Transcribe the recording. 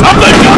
Something.